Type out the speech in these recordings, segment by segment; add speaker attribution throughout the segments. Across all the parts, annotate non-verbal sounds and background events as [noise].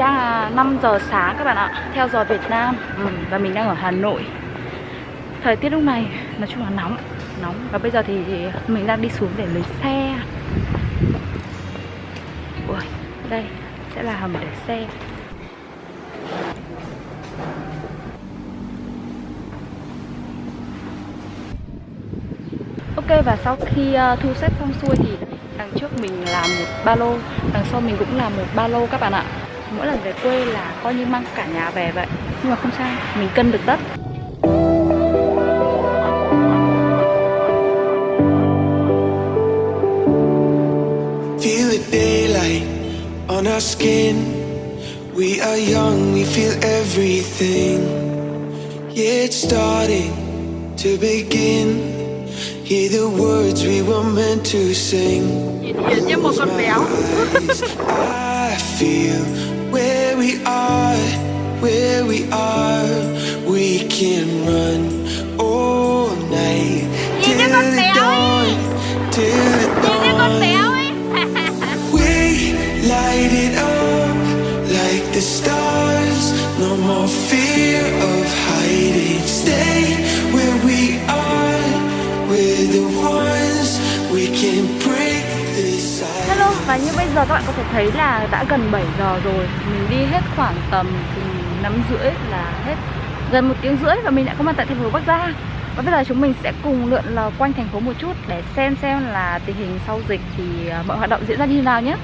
Speaker 1: đang là 5 giờ sáng các bạn ạ Theo giờ Việt Nam. Ừ, Và mình đang ở Hà Nội. Thời tiết lúc này nói chung là nóng Nóng. Và bây giờ thì, mình đang đi xuống để lấy xe. Ui, đây sẽ là hầm để xe. Ok và sau khi uh, thu xếp xong xuôi thì đằng trước mình làm một ba lô Đằng sau mình cũng làm một ba lô các bạn ạ. Mỗi lần về quê là coi như mang cả nhà về vậy Nhưng mà không sao, mình cân được tất
Speaker 2: Feel the daylight on our skin. We are young, we feel everything. Yeah, it's starting to begin. Hear the words we were meant to sing.
Speaker 1: Hiền như một con béo
Speaker 2: I feel where we are, where we are. We can run all
Speaker 1: giờ các bạn có thể thấy là đã gần 7 giờ rồi. Mình đi hết khoảng tầm từ 5 rưỡi là hết, gần một tiếng rưỡi và mình đã có mặt tại thành phố Bắc Giang. Và bây giờ chúng mình sẽ cùng lượn lờ quanh thành phố một chút để xem xem là tình hình sau dịch thì à, mọi hoạt động diễn ra như thế nào nhé.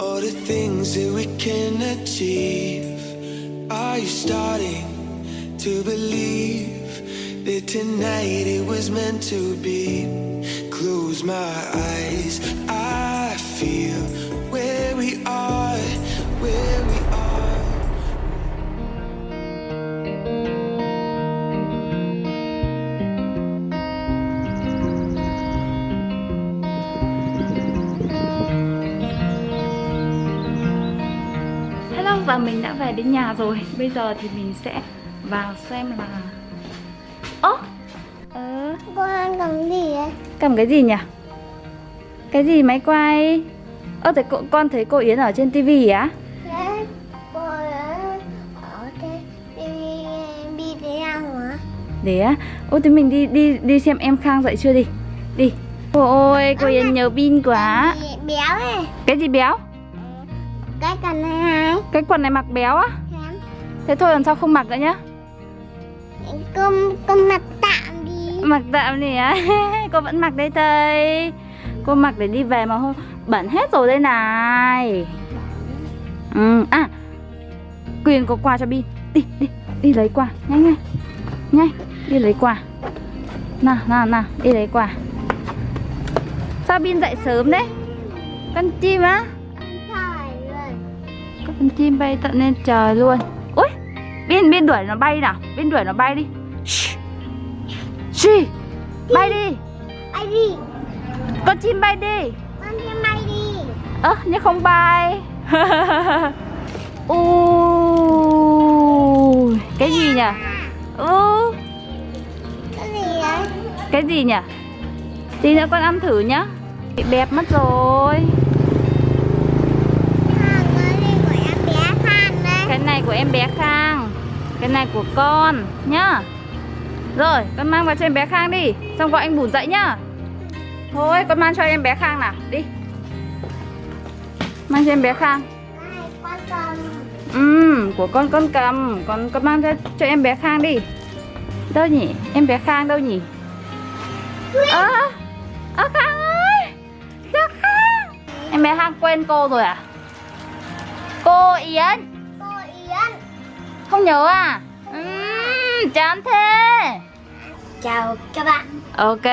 Speaker 2: All the things that we can achieve. Are you starting to believe that tonight it was meant to be? Close my eyes,
Speaker 1: Và mình đã về đến nhà rồi Bây giờ thì mình sẽ vào xem là Ơ Ờ
Speaker 3: Con ăn cầm gì ấy?
Speaker 1: Cầm cái gì nhỉ? Cái gì máy quay? Ơ thế cô, con thấy cô Yến ở trên tivi á?
Speaker 3: Đấy, cô ấy ở đây đi đi thế nào hả?
Speaker 1: Để á Ôi thế mình đi đi đi xem em Khang dậy chưa đi Đi Ôi cô Yến nhớ pin quá
Speaker 3: béo ấy.
Speaker 1: Cái gì béo?
Speaker 3: Cái cần này này.
Speaker 1: Cái quần này mặc béo á
Speaker 3: Khám.
Speaker 1: Thế thôi lần sau không mặc nữa nhá
Speaker 3: Con con mặc tạm đi.
Speaker 1: Mặc tạm đi á [laughs] Cô vẫn mặc đây thôi Cô mặc để đi về mà không Bẩn hết rồi đây này ừ. À Quyền có quà cho Bin Đi đi đi lấy quà Nhanh nhanh Nhanh đi lấy quà Nào nào nào đi lấy quà Sao Bin dậy sớm đấy Con chim á. Con chim bay tận lên trời luôn. Ui Bin Bin đuổi nó bay nào. Bin đuổi nó bay đi. Shh. Bay đi.
Speaker 3: Ai đi?
Speaker 1: Con chim bay đi.
Speaker 3: Con đi may đi.
Speaker 1: Ơ nhưng không bay. [laughs] Ui Cái gì nhỉ? Ừ.
Speaker 3: Cái gì đấy?
Speaker 1: Cái gì nhỉ? Tí nữa con ăn thử nhá. Bị bẹp mất rồi
Speaker 3: À, cái gì của em bé Phan đấy.
Speaker 1: Cái này của em bé Khang. Cái này của con nhá. Rồi con mang vào cho em bé Khang đi. Xong gọi anh Bùn dậy nhá. Thôi con mang cho em bé Khang nào. Đi. Mang cho em bé Khang. Ừ, của con con cầm. Con con mang cho, cho em bé Khang đi. Đâu nhỉ? Em bé Khang đâu nhỉ? Ơ Ơ Khang ơi! Dạ khang! Em bé khang quên cô rồi à? Cô
Speaker 3: Cô Yến!
Speaker 1: Không nhớ à? Ừm, chán thế
Speaker 3: Chào các bạn
Speaker 1: Ok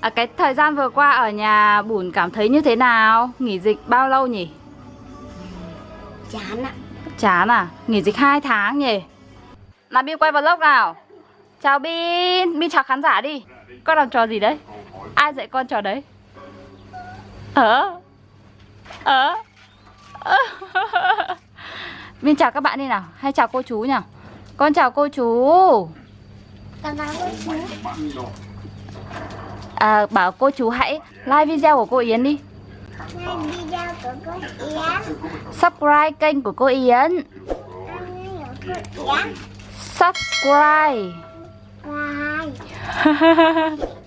Speaker 1: à, Cái thời gian vừa qua ở nhà Bùn cảm thấy như thế nào? Nghỉ dịch bao lâu nhỉ?
Speaker 3: Chán ạ
Speaker 1: Chán à? Nghỉ dịch 2 tháng nhỉ? Nào Bin quay vlog nào Chào Bin Bin chào khán giả đi Con làm trò gì đấy? Ai dạy con trò đấy? Ờ Ờ Ờ. [laughs] Bin chào các bạn đi nào. Hay chào cô chú nào Con chào cô chú.
Speaker 3: Con chào cô chú.
Speaker 1: À, Bảo cô chú hãy like video của cô Yến đi.
Speaker 3: Ngay video của cô Yến.
Speaker 1: Subscribe kênh
Speaker 3: của cô Yến.
Speaker 1: Subscribe.
Speaker 3: Bye [laughs]